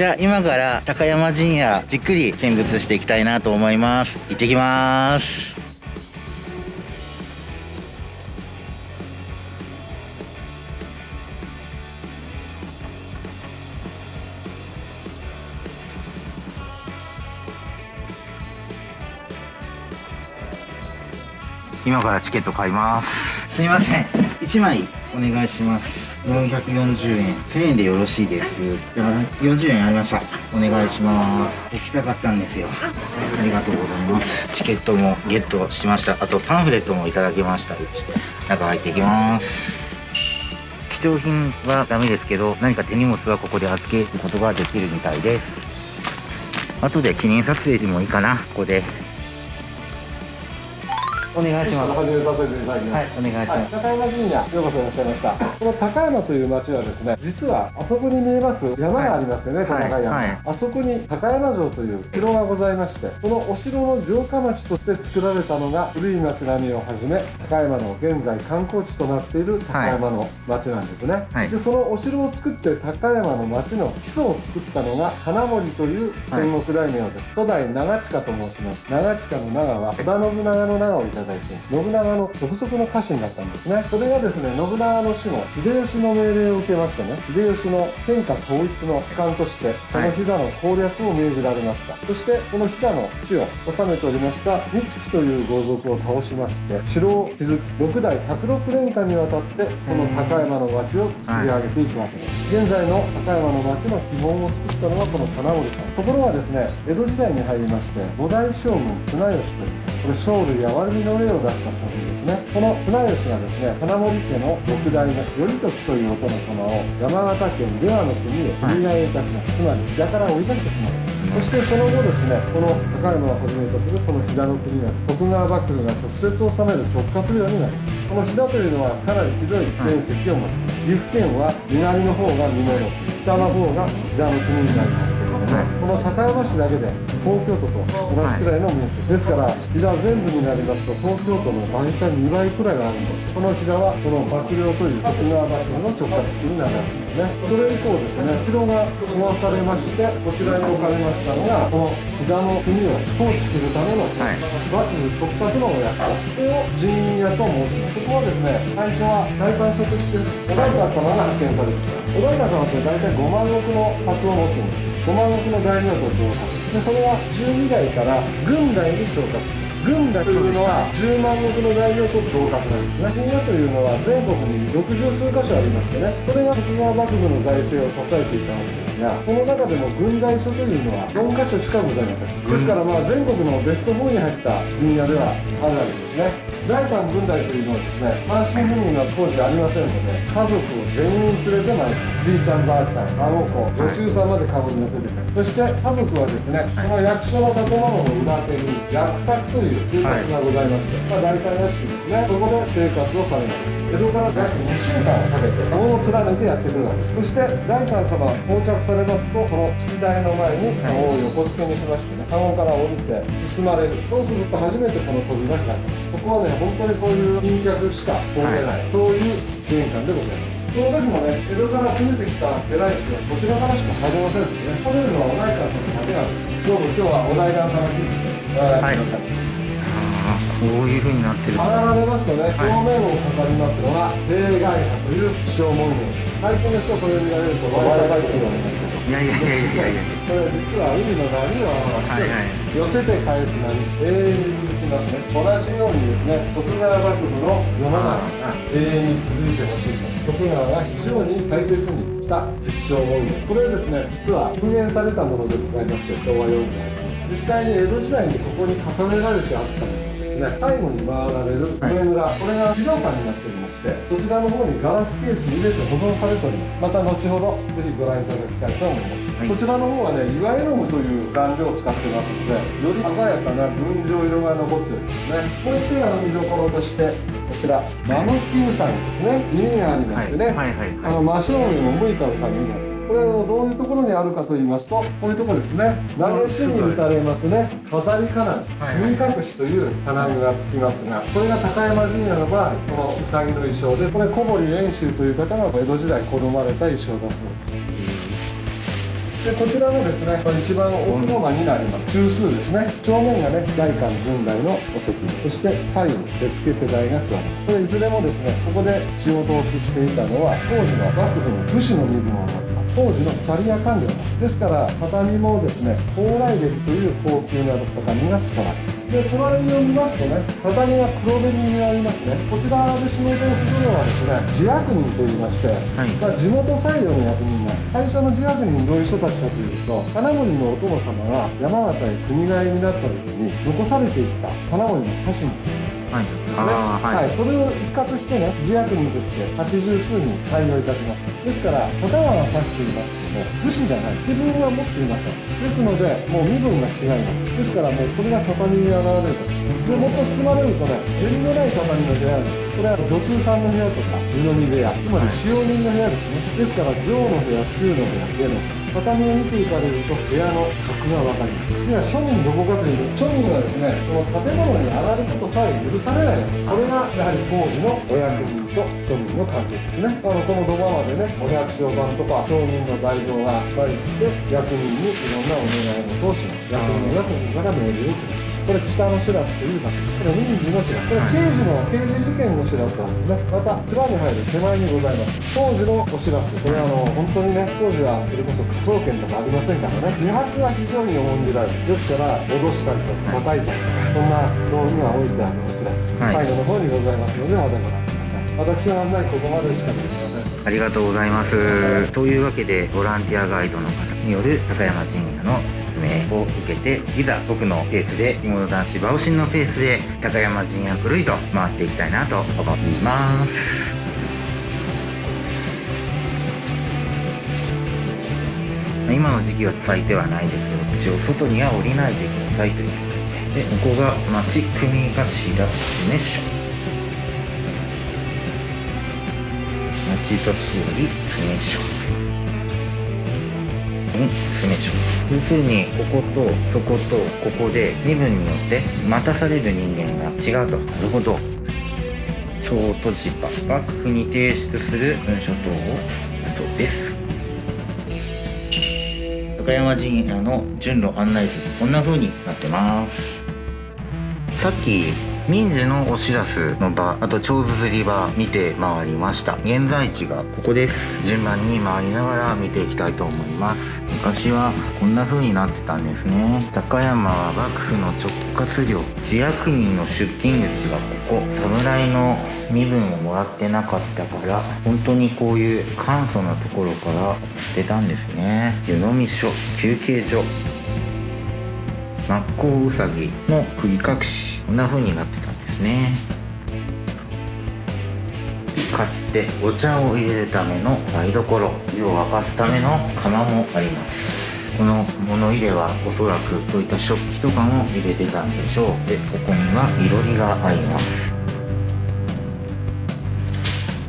じゃあ今から高山陣屋じっくり見物していきたいなと思います。行ってきます。今からチケット買います。すみません。1枚お願いします。440円。1000円でよろしいです。では40円ありました。お願いします。行きたかったんですよ。ありがとうございます。チケットもゲットしました。あとパンフレットもいただきました中入っていきます。貴重品はダメですけど何か手荷物はここで預けることができるみたいです。後で記念撮影時もいいかな。ここでお願いします。始めさせていただきます。はい、お願いします。高山神社、ようこそいらっしゃいました。この高山という町はですね、実はあそこに見えます山がありますよね、はい、高山、はい、あそこに高山城という城がございまして、そのお城の城下町として作られたのが古い町並みをはじめ、高山の現在観光地となっている高山の町なんですね。で、そのお城を作って高山の町の基礎を作ったのが金森という戦国大名です。初代長近と申します。長近の長は織田信長の長をいただいて。信長の直属の家臣だったんですね。それがですね信長の死後秀吉の命令を受けましてね秀吉の天下統一の機関としてこの飛騨の攻略を命じられました、はい、そしてこの飛騨の地を治めておりました。三月という豪族を倒しまして城を築き6代106年間にわたってこの高山の町を作り上げていくわけです、はい、現在の高山の町の基本を作ったのはこの金森さん。ところがですね江戸時代に入りまして五代将軍綱吉というこれ生類やわるみの例を出した写真ですね。この綱吉がですね金森家の六代目頼時というお殿様を山形県出羽の国へお願いいたします、つまり飛騨から追い出してしまう。そしてその後ですねこの高山をはじめとするこの飛騨の国は徳川幕府が直接治める直轄領になります。この飛騨というのはかなりひどい面積を持ちます、岐阜県は南の方が美濃北の方が飛騨の国になりますこの高山市だけで東京都と同じくらいの面積、ですから飛騨全部になりますと東京都の大体2倍くらいがあるんです。この飛騨はこの幕僚という徳川幕府の直轄地になるわけですね。それ以降ですね城が壊されましてこちらに置かれましたのがこの飛騨の国を統治するための幕府直轄のお役これを人員屋と申します。ここはですね最初は大官職として小平様が派遣されました。小平様って大体5万石の箔を持ってるんです。5万石の大名と同格でそれは12代から軍代に昇格し軍代というのは10万石の大名と同格なんですね。陣屋というのは全国に60数箇所ありましてね、それが徳川幕府の財政を支えていたわけですが、この中でも軍大所というのは4箇所しかございません。ですからまあ全国のベスト4に入った陣屋ではあるわけですね。財官軍隊というのはですね単身赴任は当時ありませんので家族を全員連れてまいりじいちゃんばあちゃん孫子女中さんまでかぶり乗せてそして家族はですねこの役所の建物の裏手に役宅という生活がございまして、まあ、大体屋敷ですね。そこで生活をされます。江戸から約2週間かけて門を連ねてやってくるわけです。そして大官様到着されますとこの式台の前に籠を横付けにしましてね籠から降りて進まれる。そうすると初めてこの扉が開きます。ここはね本当にそういう賓客しか通れない、はい、そういう玄関でございます。その時もね、江戸から攻めてきた偉い人はこちらからしか入れませんのでね、来れるのはお代官様だけなんです。どうぞ今日はお代官様に来て、はい、こういうふうになってる。上がられますとね、表面をかかりますのが、例外者という気象文言。最近の人これを見られると、我々が言ってるわけですいやいやいやいやいや。これ実は海の波を表して、はいはい、寄せて返す波永遠に続きますね。同じようにですね徳川幕府の世の中が永遠に続いてほしいと。徳川が非常に大切にした必勝文言これですね実は復元されたものでございまして昭和48年。実際に江戸時代にここに重ねられてあったんですね最後に回られる上村、はい、これが資料館になっておりますしてこちらの方にガラスケースに入れて保存されております。また後ほどぜひご覧いただきたいと思います、はい、こちらの方はね岩絵の具という顔料を使ってますのでより鮮やかな群青色が残ってるんですね。もう一点あの見どころとしてこちらマムキウサギですね。耳がありましてね、はい。はい。はい。はい、あの真正面を向いたウサギになってこれをどういうところにあるかと言いますとこういうところですね。投げしに打たれますね。飾り金耳隠しという金具がつきますがこれが高山神社の場合このうさぎの衣装でこれ小堀遠州という方が江戸時代好まれた衣装だそうです。でこちらもですね一番奥の間になります。中枢ですね。正面がね外観軍台のお席。そして左右手付け手台が座る。これいずれもですねここで仕事をしていたのは当時の幕府の武士の身分を持った当時のキャリア官僚ですから畳もですね蓬莱歴という高級な畳が使われで隣を見ますとね畳が黒紅になりますね。こちらで仕事をするのはですね自役人といいまして、はい、まあ、地元採用の役人が最初の自役人どういう人たちかというと金森のお殿様が山形へ国替えになった時に残されていった金森の家臣はい。はい、はい、それを一括してね自役人として八十数人採用いたしましたですから頭は指していますけども武士じゃない。自分は持っていません。ですのでもう身分が違います。ですからもうこれが畳に現れると。でもっと進まれるとね縁のない畳の部屋ですこれは女中さんの部屋とか湯飲み部屋つまり使用人の部屋ですね。ですから上の部屋中の部屋上の畳を見ていただくと部屋の格が分かります。では庶民どこかというと庶民はですねこの建物に上がることさえ許されない。これがやはり工事のお役人と庶民の関係ですね。あのこの土間までねお百姓さんとか町民の代表がいっぱい来て役人にいろんなお願い事をします。役人がここから命令をくるこれ北のしらすと言いますこれ民事のしらすこれ刑事の刑事事件のしらすなんですね。また蔵に入る手前にございます。当時のおしらすこれあの本当にね当時はそれこそ科捜研とかありませんからね。自白が非常に重んじられるですから脅したりとか叩いたりとかそんな道具が置いてあるおしらす、はい、最後の方にございますのでまたご覧ください私の案内ここまでしかできませんありがとうございます。というわけで、ボランティアガイドの方による高山神社の命を受けていざ僕のペースで着物男子馬オのペースで高山陣屋ぐるりと回っていきたいなと思います今の時期は咲いてはないですけど一応外には降りないでくださいということでここが町組頭ですね町年寄り詰め所に進めしょ要するにこことそことここで身分によって待たされる人間が違うと。なるほど。小都市場幕府に提出する文書等をそうです。高山陣屋の順路案内図こんな風になってます。さっき民事のお知らすの場あと長釣り場見て回りました。現在地がここです。順番に回りながら見ていきたいと思います。昔はこんな風になってたんですね。高山は幕府の直轄領。自役人の出勤口がここ。侍の身分をもらってなかったから本当にこういう簡素なところから捨てたんですね。湯飲み所休憩所。マッコウウサギの釘隠し。こんな風になってたんですね。買ってお茶を入れるための台所湯を沸かすための釜もあります。この物入れはおそらくそういった食器とかも入れてたんでしょう。でここにはいろりがあります。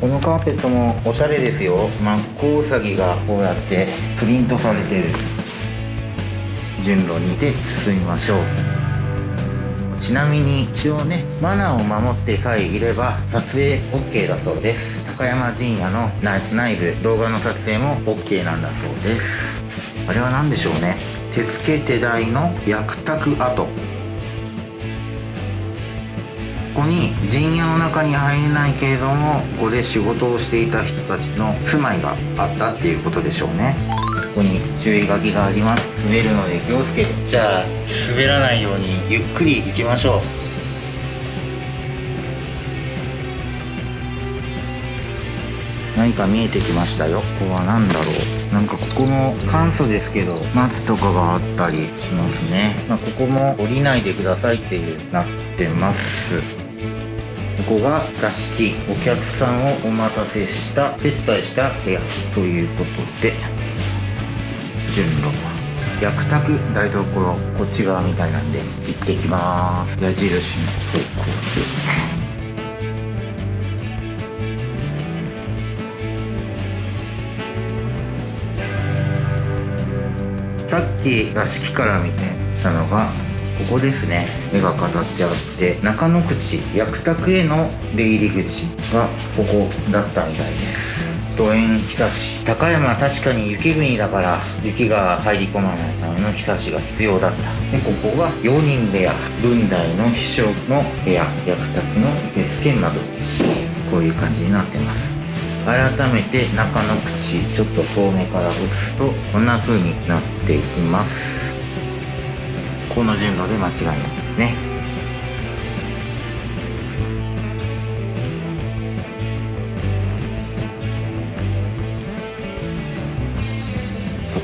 このカーペットもおしゃれですよ。マッコウサギがこうやってプリントされてる順路にて進みましょう。ちなみに一応ねマナーを守ってさえいれば撮影 OK だそうです。高山陣屋の内部動画の撮影も OK なんだそうです。あれは何でしょうね。手付け手台の役宅跡。ここに陣屋の中に入れないけれどもここで仕事をしていた人たちの住まいがあったっていうことでしょうね。ここに注意書きがあります。滑るので気をつけて。じゃあ滑らないようにゆっくり行きましょう。何か見えてきましたよ。ここは何だろう。なんかここも簡素ですけど松とかがあったりしますね、まあ、ここも降りないでくださいっていうなってます。ここが座敷。お客さんをお待たせした接待した部屋ということで順路薬宅台所こっち側みたいなんで行ってきます。矢印の。方向でさっき座敷から見てたのがここですね。絵が飾ってあって中野口薬宅への出入り口がここだったみたいです。ドエンひさし高山は確かに雪国だから雪が入り込まないためのひさしが必要だったでここが4人部屋文代の秘書の部屋役宅の受付窓口こういう感じになってます改めて中の口ちょっと遠目から映すとこんな風になっていきますこの順路で間違いないですね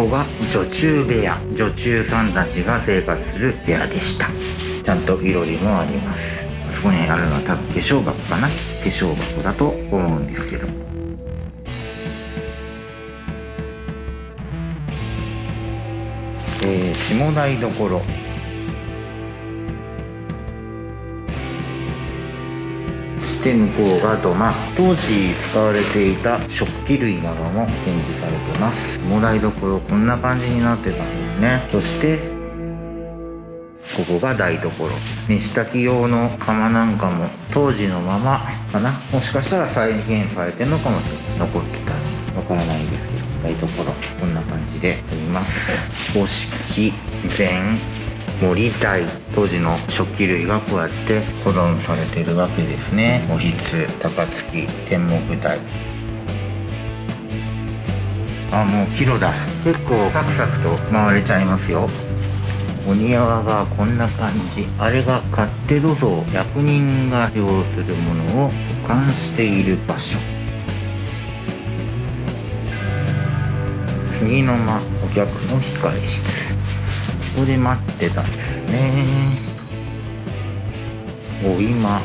ここが女中部屋女中さんたちが生活する部屋でした。ちゃんといろりもあります。そこにあるのは多分化粧箱かな。化粧箱だと思うんですけど。えー、下台所。して向こうが土間当時使われていた食器類なども展示されてます。もらいどころこんな感じになってたんですね。そしてここが台所。飯炊き用の釜なんかも当時のままかな。もしかしたら再現されてるのかもしれない。残ってたわからないですけど台所。こんな感じであります。五色膳森台当時の食器類がこうやって保存されてるわけですね。おひつ高槻天目台。あもうキロだ。結構サクサクと回れちゃいますよ。お庭がこんな感じ。あれが勝手土蔵役人が使用するものを保管している場所。次の間お客の控え室。ここで待ってたんですね。お今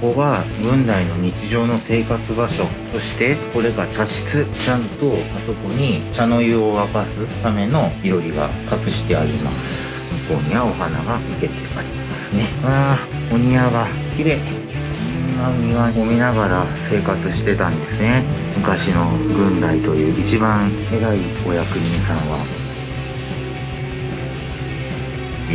ここが軍代の日常の生活場所そしてこれが茶室ちゃんとあそこに茶の湯を沸かすためのいろりが隠してあります。向こうにはお花が生けてありますね。ああお庭が綺麗こんな庭を見ながら生活してたんですね。昔の軍代という一番偉いお役人さんは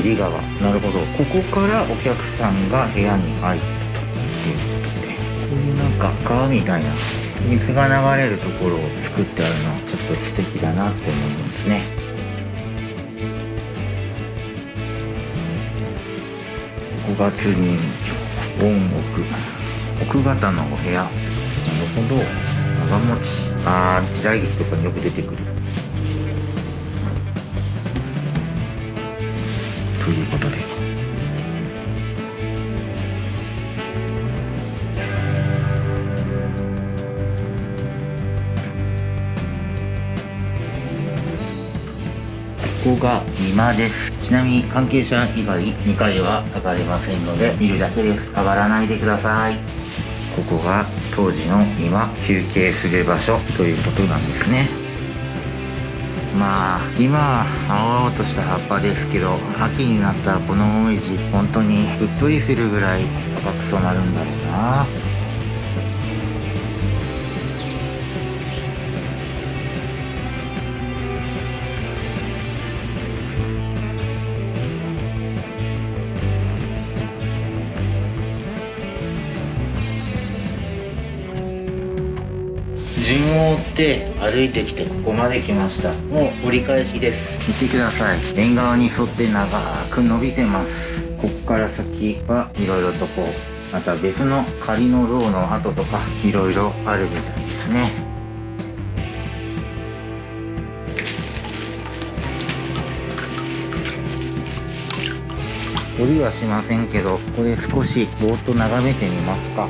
入川なるほど。ここからお客さんが部屋に入ったということでこういうなんか川みたいな水が流れるところを作ってあるのはちょっと素敵だなって思いますね。5月に本奥奥方のお部屋。なるほど長持ち。ああ時代劇とかによく出てくるということで。ここが今です。ちなみに関係者以外2階は上がれませんので見るだけです。上がらないでください。ここが当時の今休憩する場所ということなんですね。まあ今青々とした葉っぱですけど秋になったらこのもみじ本当にうっとりするぐらい赤く染まるんだろうな。を追って歩いてきてここまで来ました。もう折り返しです。見てください。縁側に沿って長く伸びてます。こっから先はいろいろとこうまた別の仮のローの跡とかいろいろあるみたいですね。折りはしませんけどこれ少しぼーっと眺めてみますか。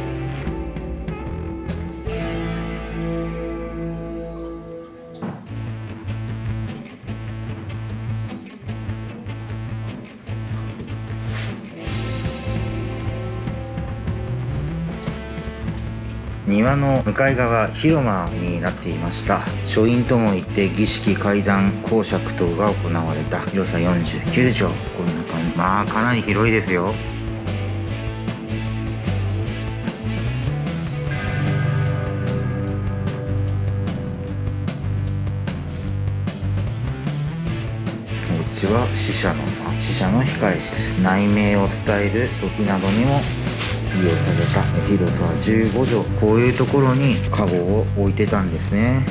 庭の向かい側広間になっていました。書院ともいって儀式階段公爵等が行われた。広さ49畳こんな感じ。まあかなり広いですよ。うちは死者の死者の控え室。内命を伝える時などにも利用された広さ15畳こういうところにカゴを置いてたんですね。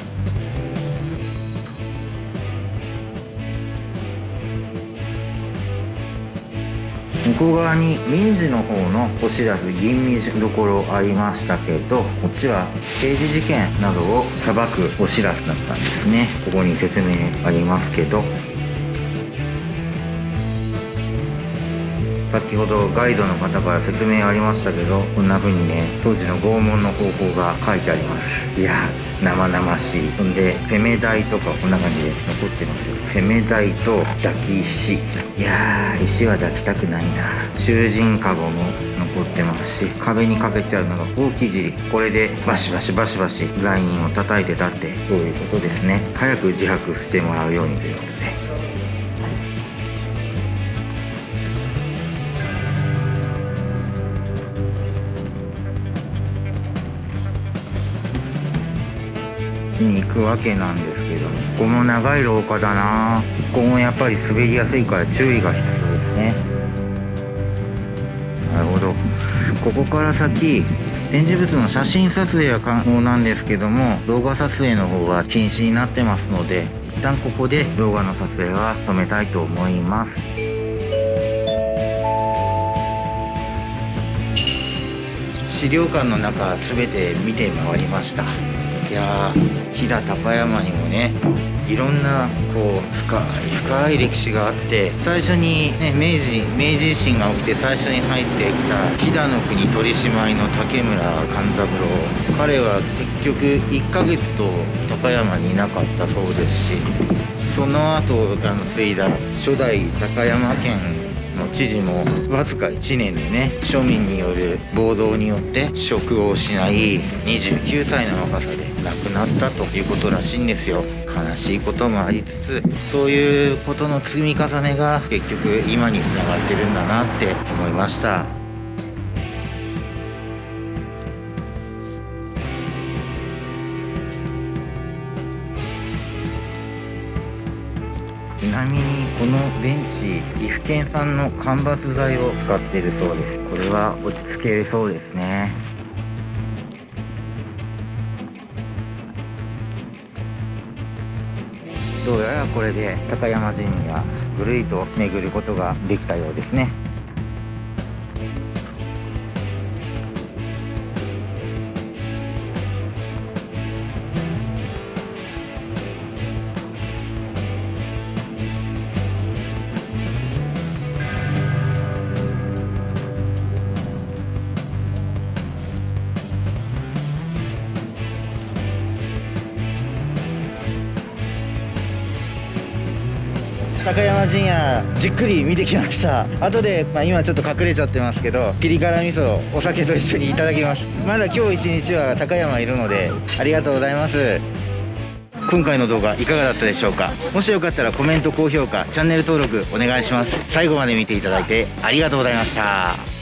向こう側に民事の方の押し出す吟味どころありましたけどこっちは刑事事件などを裁く押し出すだったんですね。ここに説明ありますけど。先ほどガイドの方から説明ありましたけどこんな風にね当時の拷問の方法が書いてあります。いや生々しい。ほんで攻め台とかこんな感じで残ってますよ。攻め台と抱き石。いやー石は抱きたくないな。囚人カゴも残ってますし壁にかけてあるのがほうき尻。これでバシバシバシバシ罪人を叩いてたってそういうことですね。早く自白してもらうようにということに行くわけなんですけどここも長い廊下だな。ここもやっぱり滑りやすいから注意が必要ですね。なるほど。ここから先展示物の写真撮影は可能なんですけども動画撮影の方は禁止になってますので一旦ここで動画の撮影は止めたいと思います。資料館の中全て見て回りました。いや飛騨高山にもねいろんなこう深い深い歴史があって最初に、ね、明治明治維新が起きて最初に入ってきた飛騨の国取締りの竹村勘三郎。彼は結局1ヶ月と高山にいなかったそうですしその後あの継いだ初代高山県の知事もわずか1年でね庶民による暴動によって職を失い29歳の若さで亡くなったということらしいんですよ。悲しいこともありつつそういうことの積み重ねが結局今につながってるんだなって思いました。ちなみにのベンチ岐阜県産の間伐材を使ってるそうです。これは落ち着けるそうですね。どうやらこれで高山神社ぐるりと巡ることができたようですね。じっくり見てきました。後で、まあ、今ちょっと隠れちゃってますけどピリ辛味噌お酒と一緒にいただきます。まだ今日一日は高山いるのでありがとうございます。今回の動画いかがだったでしょうか？もしよかったらコメント高評価チャンネル登録お願いします。最後まで見ていただいてありがとうございました。